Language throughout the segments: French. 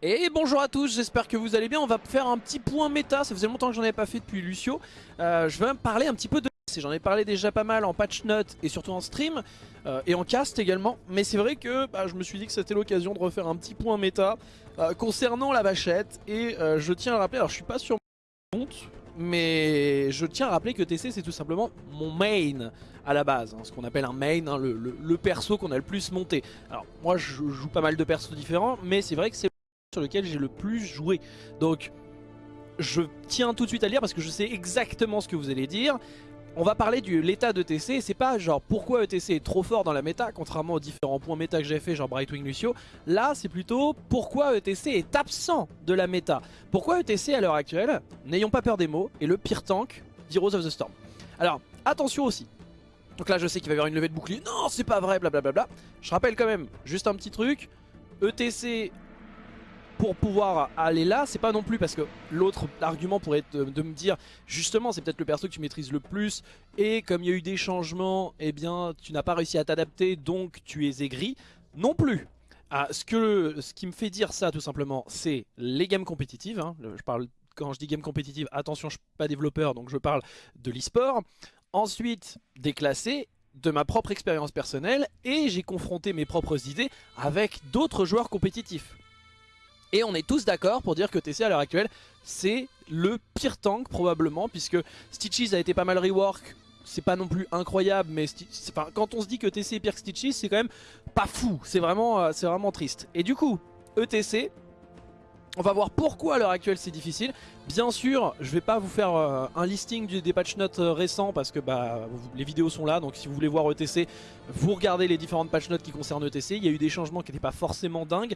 Et bonjour à tous, j'espère que vous allez bien. On va faire un petit point méta, ça faisait longtemps que j'en avais pas fait depuis Lucio. Euh, je vais parler un petit peu de J'en ai parlé déjà pas mal en patch note et surtout en stream euh, et en cast également. Mais c'est vrai que bah, je me suis dit que c'était l'occasion de refaire un petit point méta euh, concernant la vachette. Et je tiens à rappeler, alors je suis pas sur mon compte, mais je tiens à rappeler que TC c'est tout simplement mon main à la base, hein, ce qu'on appelle un main, hein, le, le, perso qu'on a le plus monté. Alors moi je joue pas mal de persos différents, mais c'est vrai que c'est sur lequel j'ai le plus joué. Donc je tiens tout de suite à lire parce que je sais exactement ce que vous allez dire. On va parler de l'état d'ETC, c'est pas genre pourquoi ETC est trop fort dans la méta, contrairement aux différents points méta que j'ai fait, genre Brightwing Lucio. Là, c'est plutôt pourquoi ETC est absent de la méta? Pourquoi ETC à l'heure actuelle, n'ayons pas peur des mots, est le pire tank d'Heroes of the Storm? Alors, attention aussi. Donc là, je sais qu'il va y avoir une levée de bouclier. Non, c'est pas vrai, blablabla. Je rappelle quand même, juste un petit truc. ETC pour pouvoir aller là, c'est pas non plus parce que l'autre argument pourrait être de, me dire justement c'est peut-être le perso que tu maîtrises le plus et comme il y a eu des changements, eh bien tu n'as pas réussi à t'adapter donc tu es aigri. Non plus. Ah, ce, qui me fait dire ça tout simplement c'est les games compétitives. Hein. Je parle, quand je dis game compétitive, attention je suis pas développeur donc je parle de l'e-sport. Ensuite déclassé de ma propre expérience personnelle et j'ai confronté mes propres idées avec d'autres joueurs compétitifs. Et on est tous d'accord pour dire que TC à l'heure actuelle, c'est le pire tank probablement, puisque Stitches a été pas mal rework, c'est pas non plus incroyable, mais quand on se dit que TC est pire que Stitches, c'est quand même pas fou, c'est vraiment, euh, triste. Et du coup, ETC, on va voir pourquoi à l'heure actuelle c'est difficile. Bien sûr, je vais pas vous faire euh, un listing des patch notes euh, récents parce que bah, les vidéos sont là. Donc si vous voulez voir ETC, vous regardez les différentes patch notes qui concernent ETC. Il y a eu des changements qui n'étaient pas forcément dingues.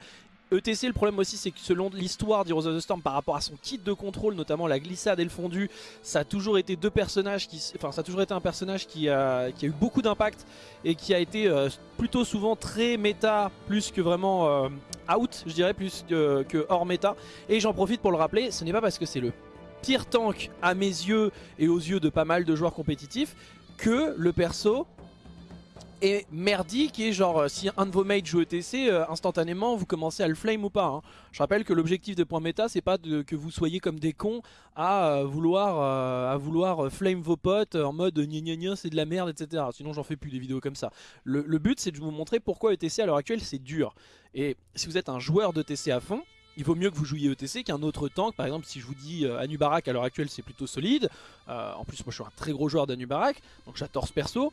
ETC, le problème aussi, c'est que selon l'histoire d'Heroes of the Storm, par rapport à son kit de contrôle, notamment la glissade et le fondu, ça a toujours été deux personnages qui, enfin, ça a toujours été un personnage qui a, eu beaucoup d'impact et qui a été euh, plutôt souvent très méta, plus que vraiment euh, out, je dirais, plus que, que hors méta. Et j'en profite pour le rappeler, ce n'est pas parce que c'est le pire tank à mes yeux et aux yeux de pas mal de joueurs compétitifs que le perso et merdique et genre euh, si un de vos mates joue ETC, euh, instantanément vous commencez à le flame ou pas. Hein. Je rappelle que l'objectif de point méta c'est pas que vous soyez comme des cons à euh, vouloir à vouloir flame vos potes en mode gna gna gna c'est de la merde etc. Sinon j'en fais plus des vidéos comme ça. Le, but c'est de vous montrer pourquoi ETC à l'heure actuelle c'est dur. Et si vous êtes un joueur d'ETC à fond, il vaut mieux que vous jouiez ETC qu'un autre tank. Par exemple, si je vous dis Anubarak à l'heure actuelle, c'est plutôt solide. en plus, moi je suis un très gros joueur d'Anubarak, donc j'adore ce perso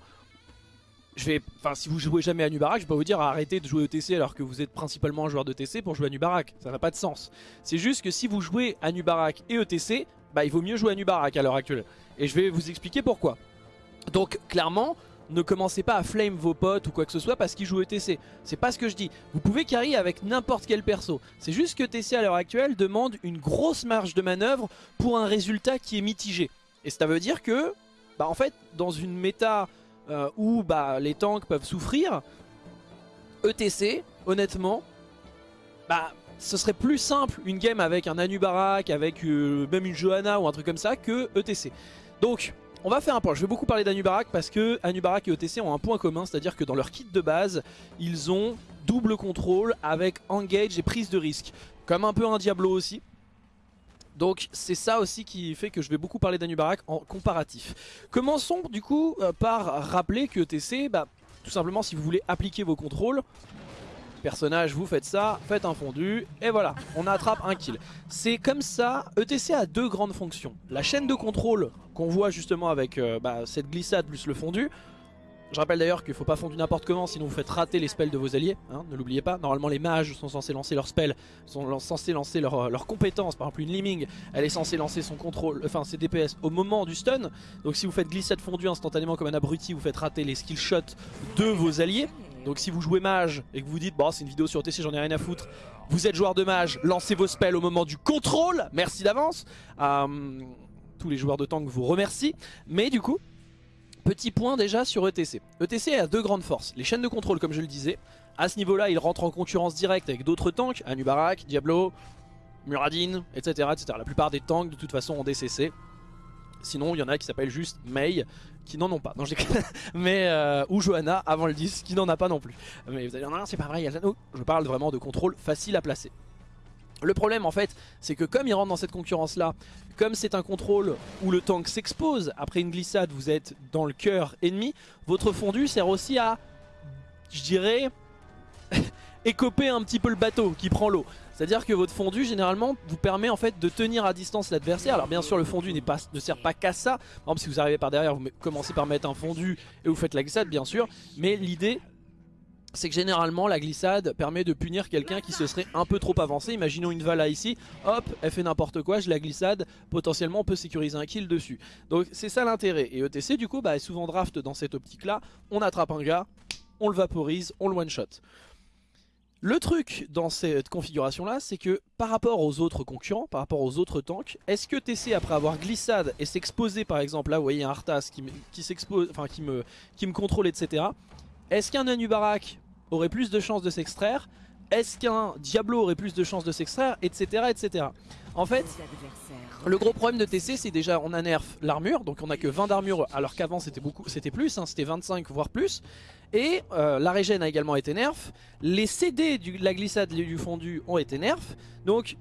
je vais, enfin si vous jouez jamais à Nubarak, je pas vous dire arrêtez de jouer ETC alors que vous êtes principalement un joueur de TC pour jouer à Nubarak. Ça n'a pas de sens. C'est juste que si vous jouez à Nubarak et ETC, bah il vaut mieux jouer à Nubarak à l'heure actuelle. Et je vais vous expliquer pourquoi. Donc clairement, ne commencez pas à flame vos potes ou quoi que ce soit parce qu'ils jouent ETC. C'est pas ce que je dis. Vous pouvez carry avec n'importe quel perso. C'est juste que ETC à l'heure actuelle demande une grosse marge de manœuvre pour un résultat qui est mitigé. Et ça veut dire que, bah en fait, dans une méta euh, où bah, les tanks peuvent souffrir, ETC, honnêtement, bah, ce serait plus simple une game avec un Anubarak, avec euh, même une Johanna ou un truc comme ça que ETC. Donc, on va faire un point. Je vais beaucoup parler d'Anubarak parce que Anubarak et ETC ont un point commun, c'est-à-dire que dans leur kit de base, ils ont double contrôle avec engage et prise de risque. Comme un peu un Diablo aussi. Donc c'est ça aussi qui fait que je vais beaucoup parler d'Anubarak en comparatif. Commençons du coup euh, par rappeler que ETC, bah, tout simplement si vous voulez appliquer vos contrôles, personnage vous faites ça, faites un fondu et voilà, on attrape un kill. C'est comme ça, ETC a deux grandes fonctions. La chaîne de contrôle qu'on voit justement avec euh, bah, cette glissade plus le fondu, je rappelle d'ailleurs qu'il ne faut pas fondre n'importe comment sinon vous faites rater les spells de vos alliés, hein, ne l'oubliez pas. Normalement les mages sont censés lancer leurs spells, sont censés lancer leurs compétences. Par exemple une Liming, elle est censée lancer son contrôle, enfin ses DPS au moment du stun. Donc si vous faites glissade fondue instantanément comme un abruti, vous faites rater les skill shots de vos alliés. Donc si vous jouez mage et que vous dites bon c'est une vidéo sur TC j'en ai rien à foutre, vous êtes joueur de mage, lancez vos spells au moment du contrôle, merci d'avance. Euh, tous les joueurs de tank vous remercient. Mais du coup, Petit point déjà sur ETC. ETC a deux grandes forces. Les chaînes de contrôle comme je le disais. À ce niveau-là, il rentre en concurrence directe avec d'autres tanks. Anubarak, Diablo, Muradin, etc.. La plupart des tanks de toute façon ont DCC. Sinon, il y en a qui s'appellent juste Mei, qui n'en ont pas. Non, mais euh, ou Johanna avant le 10, qui n'en a pas non plus. Mais vous allez dire, non, c'est pas vrai, il y a... je parle vraiment de contrôle facile à placer. Le problème en fait, c'est que comme il rentre dans cette concurrence là, comme c'est un contrôle où le tank s'expose, après une glissade vous êtes dans le cœur ennemi, votre fondu sert aussi à, je dirais, écoper un petit peu le bateau qui prend l'eau. C'est-à-dire que votre fondu généralement vous permet en fait de tenir à distance l'adversaire. Alors bien sûr le fondu ne sert pas qu'à ça. Par exemple si vous arrivez par derrière vous commencez par mettre un fondu et vous faites la glissade bien sûr. Mais l'idée c'est que généralement la glissade permet de punir quelqu'un qui se serait un peu trop avancé. Imaginons une Vala ici, hop, elle fait n'importe quoi, je la glissade, potentiellement on peut sécuriser un kill dessus. Donc c'est ça l'intérêt. Et ETC du coup bah, est souvent draft dans cette optique là, on attrape un gars, on le vaporise, on le one shot. Le truc dans cette configuration là c'est que par rapport aux autres concurrents, par rapport aux autres tanks, est-ce que TC après avoir glissade et s'exposer par exemple, là vous voyez un Arthas qui, me contrôle etc. Est-ce qu'un Anubarak aurait plus de chances de s'extraire? Est-ce qu'un Diablo aurait plus de chances de s'extraire? Etc etc. En fait, le gros problème de TC c'est déjà on a nerf l'armure, donc on a que 20 d'armure alors qu'avant c'était beaucoup, c'était plus, hein, c'était 25 voire plus. Et euh, la régène a également été nerf. Les CD de la glissade du fondu ont été nerf. Donc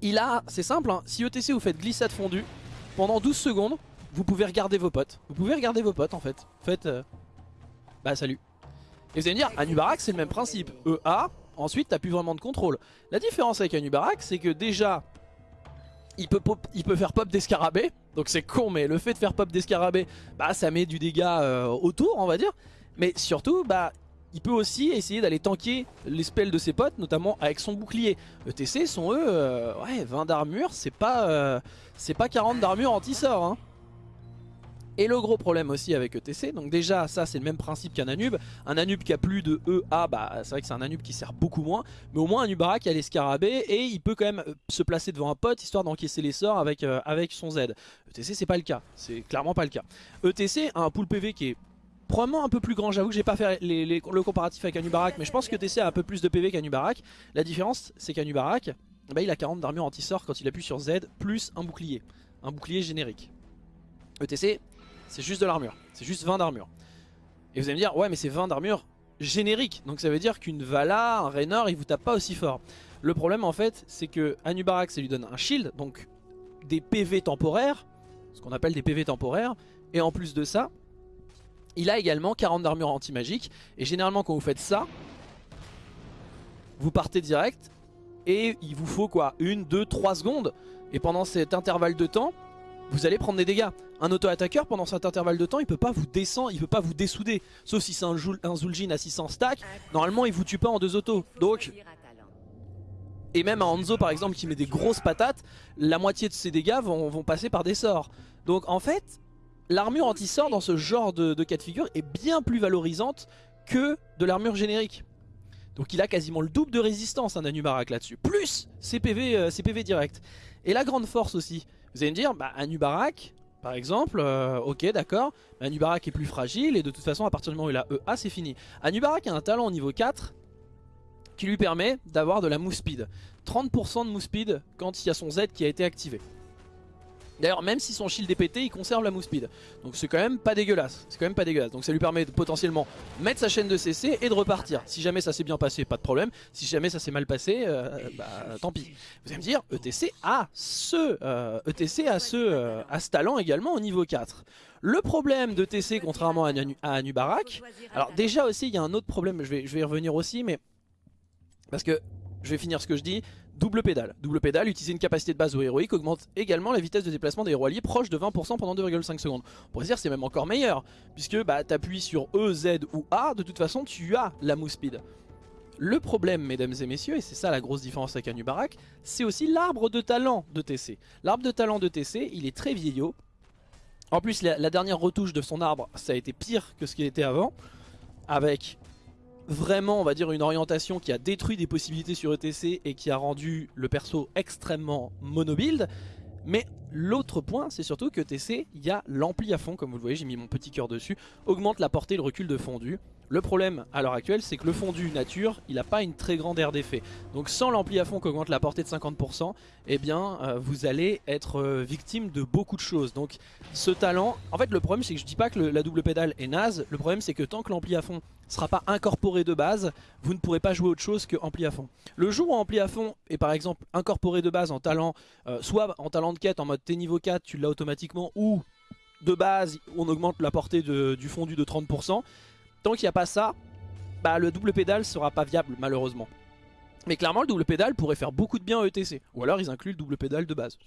il a, c'est simple, hein, si ETC vous faites glissade fondue, pendant 12 secondes, vous pouvez regarder vos potes. Vous pouvez regarder vos potes en fait. Faites, euh, bah salut. Et vous allez me dire, Anubarak c'est le même principe. EA, ensuite t'as plus vraiment de contrôle. La différence avec Anubarak c'est que déjà, il peut, il peut faire pop d'escarabée, donc c'est con mais le fait de faire pop d'escarabée, bah ça met du dégât euh, autour on va dire. Mais surtout, bah il peut aussi essayer d'aller tanker les spells de ses potes, notamment avec son bouclier. ETC sont eux, euh, ouais 20 d'armure, c'est pas, euh, c'est pas 40 d'armure anti-sort hein. Et le gros problème aussi avec ETC, donc déjà ça c'est le même principe qu'un Anub. Un Anub qui a plus de EA, bah c'est vrai que c'est un Anub qui sert beaucoup moins. Mais au moins un Nubarak a les scarabées et il peut quand même euh, se placer devant un pote histoire d'encaisser les sorts avec, euh, son Z. ETC c'est pas le cas, c'est clairement pas le cas. ETC a un pool PV qui est probablement un peu plus grand. J'avoue que j'ai pas fait le comparatif avec Anubarak, mais je pense que ETC a un peu plus de PV qu'Anubarak. La différence c'est qu'Anubarak, bah, il a 40 d'armure anti-sort quand il appuie sur Z, plus un bouclier. Un bouclier générique. ETC, c'est juste de l'armure. C'est juste 20 d'armure. Et vous allez me dire, ouais mais c'est 20 d'armure générique. Donc ça veut dire qu'une Vala, un Raynor, il vous tape pas aussi fort. Le problème en fait, c'est que Anubarak, ça lui donne un shield, donc des PV temporaires, ce qu'on appelle des PV temporaires. Et en plus de ça, il a également 40 d'armure anti-magique. Et généralement quand vous faites ça, vous partez direct. Et il vous faut quoi? Une, deux, trois secondes. Et pendant cet intervalle de temps, vous allez prendre des dégâts. Un auto-attaqueur pendant cet intervalle de temps il peut pas vous descendre, il peut pas vous dessouder. Sauf si c'est un, Zul'jin à 600 stack, normalement il vous tue pas en deux autos. Donc et même un Hanzo par exemple qui met des grosses patates, la moitié de ses dégâts vont, passer par des sorts. Donc en fait, l'armure anti-sort dans ce genre de, cas de figure est bien plus valorisante que de l'armure générique. Donc il a quasiment le double de résistance un Anubarak là-dessus. Plus ses PV, euh, PV direct. Et la grande force aussi, vous allez me dire, bah Anubarak, par exemple, euh, ok d'accord, Anubarak est plus fragile et de toute façon à partir du moment où il a EA c'est fini. Anubarak a un talent au niveau 4 qui lui permet d'avoir de la move speed. 30% de move speed quand il y a son Z qui a été activé. D'ailleurs même si son shield est pété il conserve la move speed. Donc c'est quand même pas dégueulasse. C'est quand même pas dégueulasse. Donc ça lui permet de potentiellement mettre sa chaîne de CC et de repartir. Si jamais ça s'est bien passé pas de problème. Si jamais ça s'est mal passé euh, bah tant pis. Vous allez me dire ETC a ce ETC euh, a ce, euh, a ce talent également au niveau 4 le problème de TC contrairement à, à Anubarak Alors déjà aussi il y a un autre problème Je vais, je vais y revenir aussi mais Parce que je vais finir ce que je dis Double pédale. Double pédale, utiliser une capacité de base au héroïque augmente également la vitesse de déplacement des héros alliés proche de 20% pendant 2,5 secondes. On pourrait dire c'est même encore meilleur, puisque bah, appuies sur E, Z ou A, de toute façon tu as la move speed. Le problème, mesdames et messieurs, et c'est ça la grosse différence avec Anubarak, c'est aussi l'arbre de talent de TC. L'arbre de talent de TC, il est très vieillot. En plus, la dernière retouche de son arbre, ça a été pire que ce qu'il était avant, avec vraiment on va dire une orientation qui a détruit des possibilités sur ETC et qui a rendu le perso extrêmement monobuild. Mais l'autre point, c'est surtout que TC, il y a l'ampli à fond, comme vous le voyez, j'ai mis mon petit cœur dessus, augmente la portée et le recul de fondu. Le problème à l'heure actuelle, c'est que le fondu nature, il n'a pas une très grande aire d'effet. Donc sans l'ampli à fond qui augmente la portée de 50%, eh bien euh, vous allez être euh, victime de beaucoup de choses. Donc ce talent, en fait le problème c'est que je dis pas que la double pédale est naze, le problème c'est que tant que l'ampli à fond sera pas incorporé de base, vous ne pourrez pas jouer autre chose que ampli à fond. Le jour où ampli à fond est par exemple incorporé de base en talent, euh, soit en talent de quête en mode T niveau 4, tu l'as automatiquement, ou de base on augmente la portée du fondu de 30%, Tant qu'il n'y a pas ça, bah, le double pédale sera pas viable malheureusement. Mais clairement le double pédale pourrait faire beaucoup de bien à ETC. Ou alors ils incluent le double pédale de base.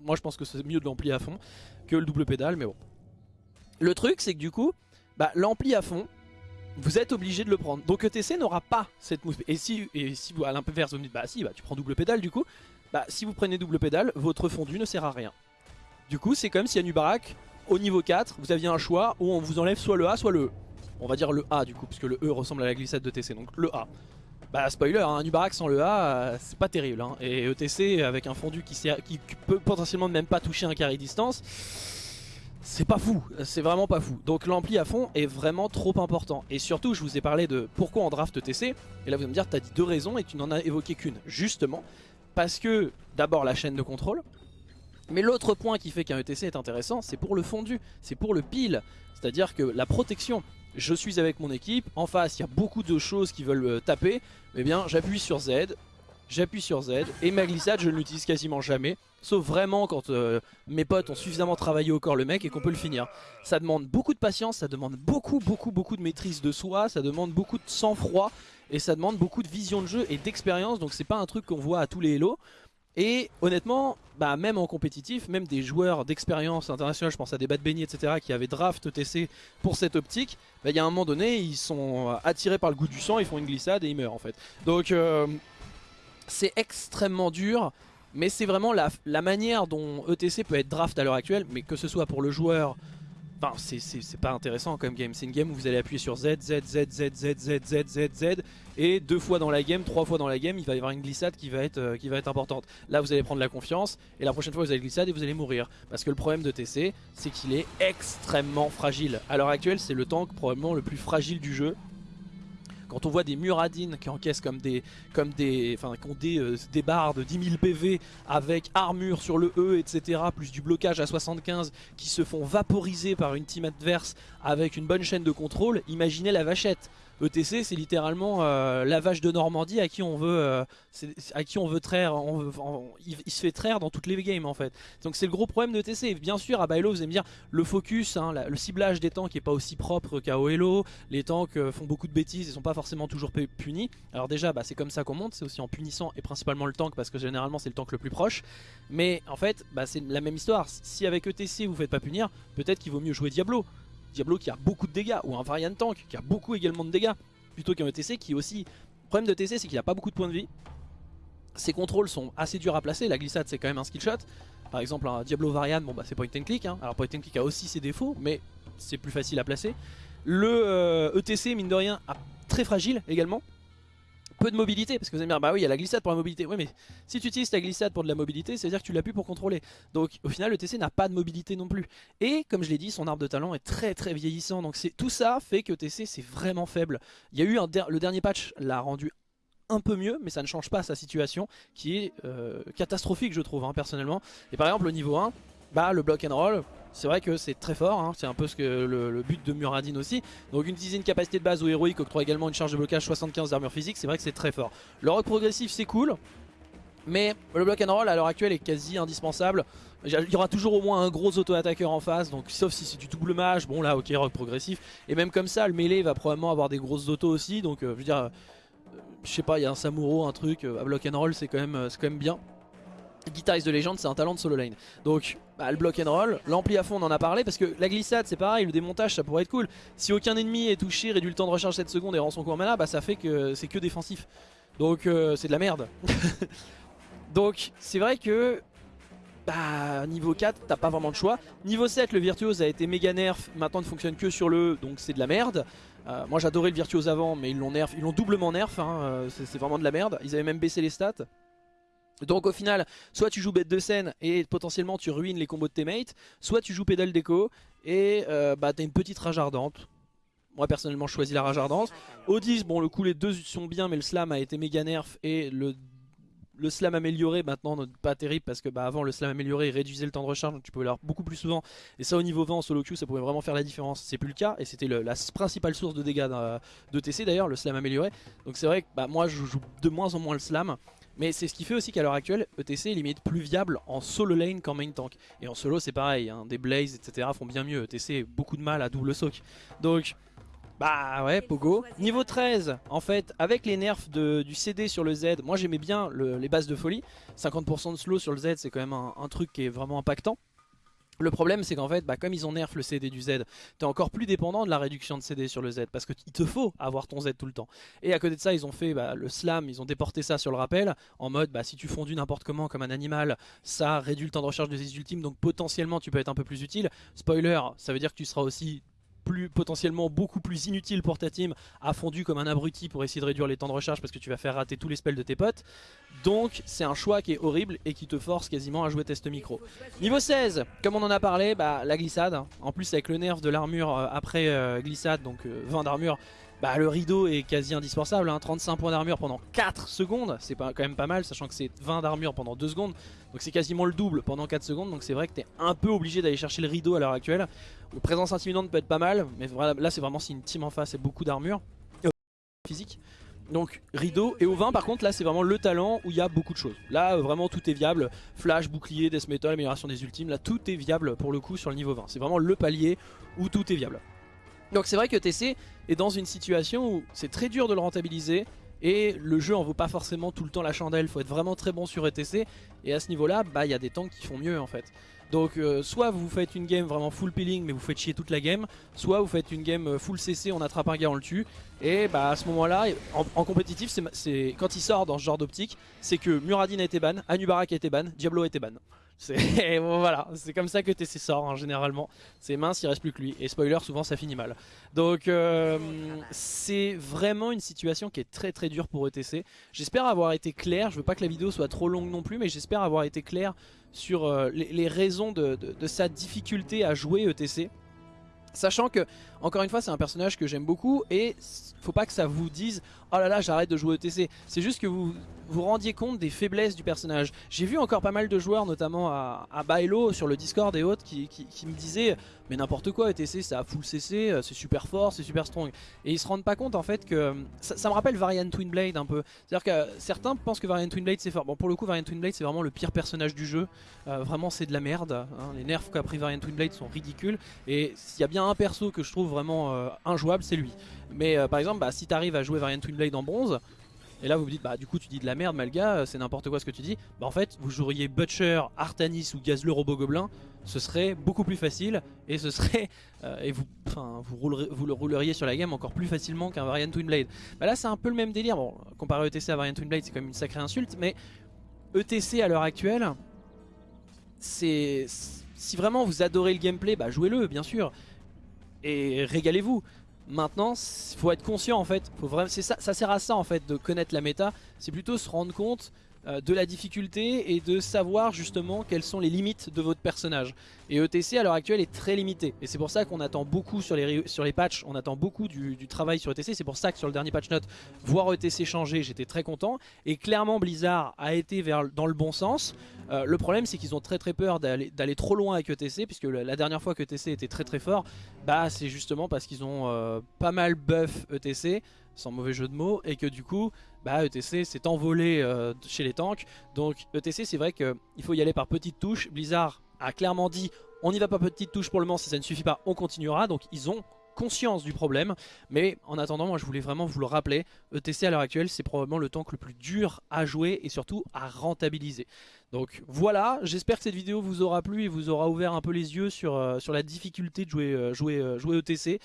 Moi je pense que c'est mieux de l'ampli à fond que le double pédale, mais bon. Le truc c'est que du coup, bah, l'ampli à fond, vous êtes obligé de le prendre. Donc ETC n'aura pas cette move. Et si, et si vous à l'inverse vous me dites bah si bah tu prends double pédale du coup, bah si vous prenez double pédale, votre fondu ne sert à rien. Du coup c'est comme si à Nubarak, au niveau 4, vous aviez un choix où on vous enlève soit le A soit le E on va dire le A du coup, puisque le E ressemble à la glissade de TC, donc le A. Bah spoiler, hein, Ubarak sans le A, euh, c'est pas terrible. Hein. Et ETC avec un fondu qui, qui peut potentiellement même pas toucher un carré distance, c'est pas fou, c'est vraiment pas fou. Donc l'ampli à fond est vraiment trop important. Et surtout, je vous ai parlé de pourquoi on draft ETC, et là vous allez me dire, t'as dit deux raisons et tu n'en as évoqué qu'une. Justement, parce que d'abord la chaîne de contrôle, mais l'autre point qui fait qu'un ETC est intéressant, c'est pour le fondu, c'est pour le pile. C'est-à-dire que la protection, je suis avec mon équipe, en face il y a beaucoup de choses qui veulent euh, taper, eh bien j'appuie sur Z, j'appuie sur Z, et ma glissade je ne l'utilise quasiment jamais, sauf vraiment quand euh, mes potes ont suffisamment travaillé au corps le mec et qu'on peut le finir. Ça demande beaucoup de patience, ça demande beaucoup beaucoup beaucoup de maîtrise de soi, ça demande beaucoup de sang-froid, et ça demande beaucoup de vision de jeu et d'expérience, donc c'est pas un truc qu'on voit à tous les Hello. Et honnêtement, bah même en compétitif, même des joueurs d'expérience internationale, je pense à des Bad Benny, etc., qui avaient draft TC pour cette optique, bah, il y a un moment donné, ils sont attirés par le goût du sang, ils font une glissade et ils meurent en fait. Donc euh, c'est extrêmement dur, mais c'est vraiment la, la manière dont ETC peut être draft à l'heure actuelle, mais que ce soit pour le joueur Enfin, c'est pas intéressant comme game. C'est une game où vous allez appuyer sur Z, Z, Z, Z, Z, Z, Z, Z, Z. Et deux fois dans la game, trois fois dans la game, il va y avoir une glissade qui va être, euh, importante. Là, vous allez prendre la confiance. Et la prochaine fois, vous allez glissade et vous allez mourir. Parce que le problème de TC, c'est qu'il est extrêmement fragile. À l'heure actuelle, c'est le tank probablement le plus fragile du jeu. Quand on voit des Muradines qui encaissent comme des, comme des, enfin, qui ont des, euh, des barres de 10 000 PV avec armure sur le E, etc., plus du blocage à 75 qui se font vaporiser par une team adverse avec une bonne chaîne de contrôle, imaginez la vachette. ETC c'est littéralement euh, la vache de Normandie à qui on veut euh, à qui on veut traire il, se fait traire dans toutes les games en fait. Donc c'est le gros problème de ETC bien sûr à Bailo vous allez me dire le focus hein, le ciblage des tanks est pas aussi propre qu'à OLO les tanks euh, font beaucoup de bêtises et sont pas forcément toujours punis. Alors déjà bah, c'est comme ça qu'on monte c'est aussi en punissant et principalement le tank parce que généralement c'est le tank le plus proche. Mais en fait bah, c'est la même histoire. Si avec ETC vous faites pas punir peut-être qu'il vaut mieux jouer Diablo Diablo qui a beaucoup de dégâts, ou un Variant Tank qui a beaucoup également de dégâts, plutôt qu'un ETC qui aussi... Le problème de TC c'est qu'il a pas beaucoup de points de vie, ses contrôles sont assez durs à placer, la glissade c'est quand même un skill shot, par exemple un Diablo Varian, bon bah c'est point and click, hein. alors point and click a aussi ses défauts, mais c'est plus facile à placer. Le ETC euh, e mine de rien très fragile également, peu de mobilité, parce que vous allez me dire, bah oui, il y a la glissade pour la mobilité. Oui, mais si tu utilises ta glissade pour de la mobilité, c'est à dire que tu l'as plus pour contrôler. Donc au final, le TC n'a pas de mobilité non plus. Et comme je l'ai dit, son arbre de talent est très très vieillissant. Donc tout ça fait que TC c'est vraiment faible. Il y a eu un le dernier patch l'a rendu un peu mieux, mais ça ne change pas sa situation, qui est euh, catastrophique je trouve, hein, personnellement. Et par exemple, au niveau 1, bah le block and roll, c'est vrai que c'est très fort, hein. c'est un peu ce que le, but de Muradin aussi. Donc une dizaine capacité de base ou héroïque octroie également une charge de blocage 75 d'armure physique, c'est vrai que c'est très fort. Le rock progressif c'est cool, mais le block and roll à l'heure actuelle est quasi indispensable. Il y aura toujours au moins un gros auto-attaqueur en face, donc sauf si c'est du double mage, bon là ok rock progressif. Et même comme ça, le melee va probablement avoir des grosses autos aussi, donc euh, je veux dire, euh, je sais pas, il y a un Samuro, un truc, euh, à block and roll c'est quand, même, quand même bien guitariste de légende, c'est un talent de solo lane. Donc, bah, le block and roll, l'ampli à fond, on en a parlé parce que la glissade, c'est pareil, le démontage, ça pourrait être cool. Si aucun ennemi est touché, réduit le temps de recharge 7 secondes et rend son coup en mana, bah ça fait que c'est que défensif. Donc, euh, c'est de la merde. Donc, c'est vrai que bah, niveau 4, t'as pas vraiment de choix. Niveau 7, le Virtuose a été méga nerf, maintenant ne fonctionne que sur le E, donc c'est de la merde. Euh, moi j'adorais le Virtuose avant, mais ils l'ont nerf, ils l'ont doublement nerf, hein, euh, c'est vraiment de la merde. Ils avaient même baissé les stats. Donc au final, soit tu joues bête de scène et potentiellement tu ruines les combos de tes mates, soit tu joues pédale déco et euh, bah, t'as une petite rage ardente. Moi personnellement je choisis la rage ardente. Au 10, bon le coup les deux sont bien mais le slam a été méga nerf et le, le slam amélioré maintenant pas terrible parce que bah, avant le slam amélioré réduisait le temps de recharge donc tu pouvais l'avoir beaucoup plus souvent et ça au niveau 20 en solo queue ça pouvait vraiment faire la différence c'est plus le cas et c'était la principale source de dégâts de TC d'ailleurs le slam amélioré donc c'est vrai que bah, moi je joue de moins en moins le slam mais c'est ce qui fait aussi qu'à l'heure actuelle, ETC est limite plus viable en solo lane qu'en main tank. Et en solo c'est pareil, hein, des Blaze etc font bien mieux. ETC a beaucoup de mal à double soak. Donc bah ouais, Pogo. Niveau 13, en fait, avec les nerfs du CD sur le Z, moi j'aimais bien les bases de folie. 50% de slow sur le Z, c'est quand même un, truc qui est vraiment impactant. Le problème c'est qu'en fait, bah, comme ils ont nerf le CD du Z, t'es encore plus dépendant de la réduction de CD sur le Z parce qu'il te faut avoir ton Z tout le temps. Et à côté de ça, ils ont fait bah, le slam, ils ont déporté ça sur le rappel en mode bah, si tu fondu n'importe comment comme un animal, ça réduit le temps de recharge de tes ultimes donc potentiellement tu peux être un peu plus utile. Spoiler, ça veut dire que tu seras aussi plus, potentiellement beaucoup plus inutile pour ta team à fondu comme un abruti pour essayer de réduire les temps de recharge parce que tu vas faire rater tous les spells de tes potes. Donc c'est un choix qui est horrible et qui te force quasiment à jouer test micro. Niveau 16, comme on en a parlé, bah, la glissade. En plus avec le nerf de l'armure euh, après euh, glissade, donc 20 euh, d'armure, bah, le rideau est quasi indispensable, 35 hein. points d'armure pendant 4 secondes, c'est quand même pas mal, sachant que c'est 20 d'armure pendant 2 secondes, donc c'est quasiment le double pendant 4 secondes, donc c'est vrai que t'es un peu obligé d'aller chercher le rideau à l'heure actuelle. Le présence intimidante peut être pas mal, mais là c'est vraiment si une team en face et beaucoup d'armure physique. Donc rideau et au 20 par contre là c'est vraiment le talent où il y a beaucoup de choses Là vraiment tout est viable Flash, bouclier, death metal, amélioration des ultimes Là tout est viable pour le coup sur le niveau 20 C'est vraiment le palier où tout est viable donc c'est vrai que TC est dans une situation où c'est très dur de le rentabiliser et le jeu en vaut pas forcément tout le temps la chandelle, faut être vraiment très bon sur ETC et à ce niveau là bah il y a des tanks qui font mieux en fait. Donc euh, soit vous faites une game vraiment full peeling mais vous faites chier toute la game, soit vous faites une game euh, full CC, on attrape un gars, on le tue, et bah à ce moment là, en, compétitif, c'est quand il sort dans ce genre d'optique, c'est que Muradin a été ban, Anubarak a été ban, Diablo a été ban. C'est voilà, c'est comme ça que TC sort hein, généralement. C'est mince, il reste plus que lui. Et spoiler, souvent ça finit mal. Donc euh, c'est vraiment une situation qui est très très dure pour ETC. J'espère avoir été clair, je veux pas que la vidéo soit trop longue non plus, mais j'espère avoir été clair sur euh, les, raisons de, de sa difficulté à jouer ETC. Sachant que, encore une fois, c'est un personnage que j'aime beaucoup et faut pas que ça vous dise « Oh là là, j'arrête de jouer ETC ». C'est juste que vous vous rendiez compte des faiblesses du personnage. J'ai vu encore pas mal de joueurs, notamment à, à Bailo sur le Discord et autres, qui, me disaient « Mais n'importe quoi, ETC, ça a full CC, euh, c'est super fort, c'est super strong ». Et ils se rendent pas compte en fait que... Ça, me rappelle Variant Twinblade un peu. C'est-à-dire que certains pensent que Variant Twinblade c'est fort. Bon, pour le coup, Variant Twinblade c'est vraiment le pire personnage du jeu. Euh, vraiment, c'est de la merde. Hein. Les nerfs qu'a pris Variant Twinblade sont ridicules. Et s'il y a bien un perso que je trouve vraiment euh, injouable, c'est lui. Mais par exemple, bah, si t'arrives à jouer Variant Twinblade en bronze, et là vous me dites bah du coup tu dis de la merde Malga, euh, c'est n'importe quoi ce que tu dis. Bah en fait vous joueriez Butcher, Artanis ou Gazle Robot Gobelin, ce serait beaucoup plus facile et ce serait euh, et vous, vous, vous, le rouleriez sur la game encore plus facilement qu'un Variant Twin Blade. Bah là c'est un peu le même délire. Bon comparé ETC à Variant Twin Blade c'est quand même une sacrée insulte, mais ETC à l'heure actuelle, c'est si vraiment vous adorez le gameplay, bah jouez-le bien sûr et régalez-vous. Maintenant, il faut être conscient en fait, faut vraiment, ça, ça sert à ça en fait de connaître la méta, c'est plutôt se rendre compte de la difficulté et de savoir justement quelles sont les limites de votre personnage. Et ETC à l'heure actuelle est très limité. Et c'est pour ça qu'on attend beaucoup sur les, sur patchs, on attend beaucoup du, travail sur ETC. C'est pour ça que sur le dernier patch note, voir ETC changer, j'étais très content. Et clairement Blizzard a été dans le bon sens. Euh, le problème c'est qu'ils ont très très peur d'aller trop loin avec ETC, puisque la dernière fois que ETC était très très fort, bah c'est justement parce qu'ils ont euh, pas mal buff ETC sans mauvais jeu de mots, et que du coup, bah, ETC s'est envolé euh, chez les tanks. Donc ETC, c'est vrai qu'il faut y aller par petites touches. Blizzard a clairement dit, on n'y va pas petites touches pour le moment, si ça ne suffit pas, on continuera. Donc ils ont conscience du problème. Mais en attendant, moi je voulais vraiment vous le rappeler, ETC à l'heure actuelle, c'est probablement le tank le plus dur à jouer et surtout à rentabiliser. Donc voilà, j'espère que cette vidéo vous aura plu et vous aura ouvert un peu les yeux sur, euh, sur la difficulté de jouer, euh, jouer, euh, jouer ETC.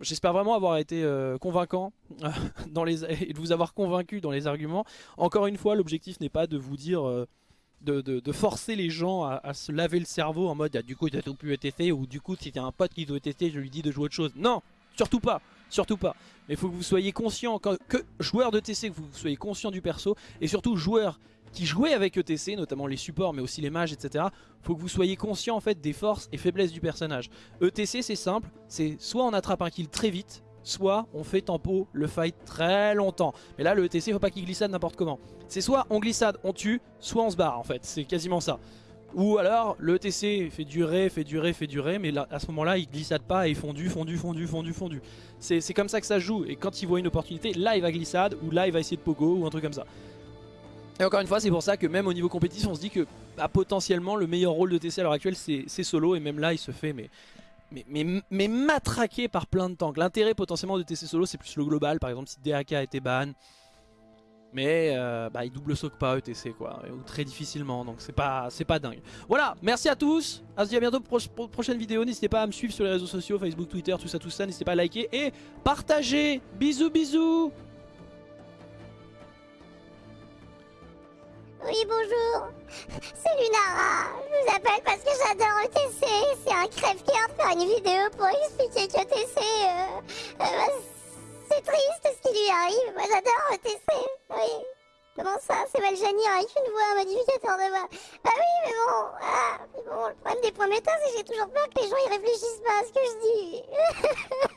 j'espère vraiment avoir été convaincant dans les, et de vous avoir convaincu dans les arguments. Encore une fois, l'objectif n'est pas de vous dire... De, forcer les gens à, se laver le cerveau en mode ah, du coup t'as tout pu ETC ou du coup si t'as un pote qui doit ETC je lui dis de jouer autre chose. Non, surtout pas, surtout pas. Mais il faut que vous soyez conscient, que, joueur de que vous soyez conscient du perso et surtout joueur qui jouez avec ETC, notamment les supports mais aussi les mages etc, faut que vous soyez conscient en fait des forces et faiblesses du personnage. ETC c'est simple, c'est soit on attrape un kill très vite, soit on fait tempo le fight très longtemps. Mais là le ETC faut pas qu'il glissade n'importe comment. C'est soit on glissade, on tue, soit on se barre en fait, c'est quasiment ça. Ou alors le ETC fait durer, fait durer, fait durer, mais là, à ce moment là il glissade pas et fondu, fondu, fondu, fondu, fondu. C'est comme ça que ça joue et quand il voit une opportunité, là il va glissade ou là il va essayer de pogo ou un truc comme ça. Et encore une fois, c'est pour ça que même au niveau compétitif, on se dit que bah, potentiellement le meilleur rôle de TC à l'heure actuelle, c'est solo. Et même là, il se fait mais, mais, mais, matraqué par plein de tanks. L'intérêt potentiellement de TC solo, c'est plus le global. Par exemple, si DAK été ban. Mais euh, bah, il double soak pas ETC quoi, ou très difficilement, donc c'est pas, pas dingue. Voilà, merci à tous, on se à bientôt pour, pour prochaine vidéo, n'hésitez pas à me suivre sur les réseaux sociaux, Facebook, Twitter, tout ça, tout ça, n'hésitez pas à liker et partager, bisous bisous Oui, bonjour. Lunara. Je vous appelle parce que j'adore ETC. C'est un crève-cœur de faire une vidéo pour expliquer que ETC, euh, euh, bah, c'est triste ce qui lui arrive. Moi, j'adore ETC. Oui. Comment ça C'est Valjani avec une voix, un modificateur de voix. Bah oui, mais bon. Ah, mais bon, le problème des points méta, c'est que j'ai toujours peur que les gens y réfléchissent pas à ce que je dis.